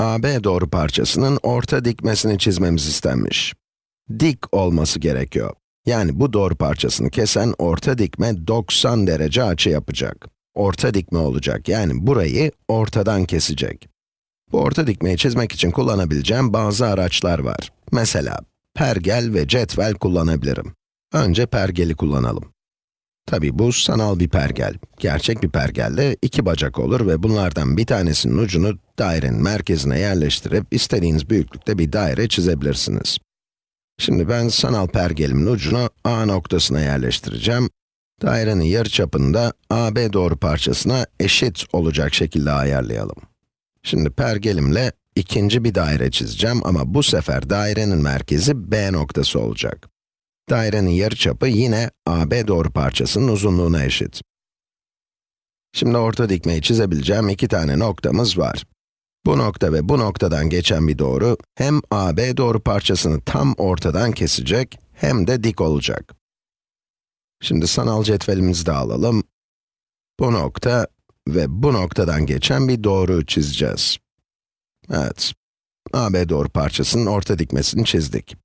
AB doğru parçasının orta dikmesini çizmemiz istenmiş. Dik olması gerekiyor. Yani bu doğru parçasını kesen orta dikme 90 derece açı yapacak. Orta dikme olacak, yani burayı ortadan kesecek. Bu orta dikmeyi çizmek için kullanabileceğim bazı araçlar var. Mesela, pergel ve cetvel kullanabilirim. Önce pergeli kullanalım. Tabi bu sanal bir pergel. Gerçek bir pergelde iki bacak olur ve bunlardan bir tanesinin ucunu dairenin merkezine yerleştirip istediğiniz büyüklükte bir daire çizebilirsiniz. Şimdi ben sanal pergelimin ucunu A noktasına yerleştireceğim. Dairenin yarıçapını da AB doğru parçasına eşit olacak şekilde ayarlayalım. Şimdi pergelimle ikinci bir daire çizeceğim ama bu sefer dairenin merkezi B noktası olacak. Dairenin yarıçapı yine AB doğru parçasının uzunluğuna eşit. Şimdi orta dikmeyi çizebileceğim iki tane noktamız var. Bu nokta ve bu noktadan geçen bir doğru, hem AB doğru parçasını tam ortadan kesecek, hem de dik olacak. Şimdi sanal cetvelimizi de alalım. Bu nokta ve bu noktadan geçen bir doğru çizeceğiz. Evet, AB doğru parçasının orta dikmesini çizdik.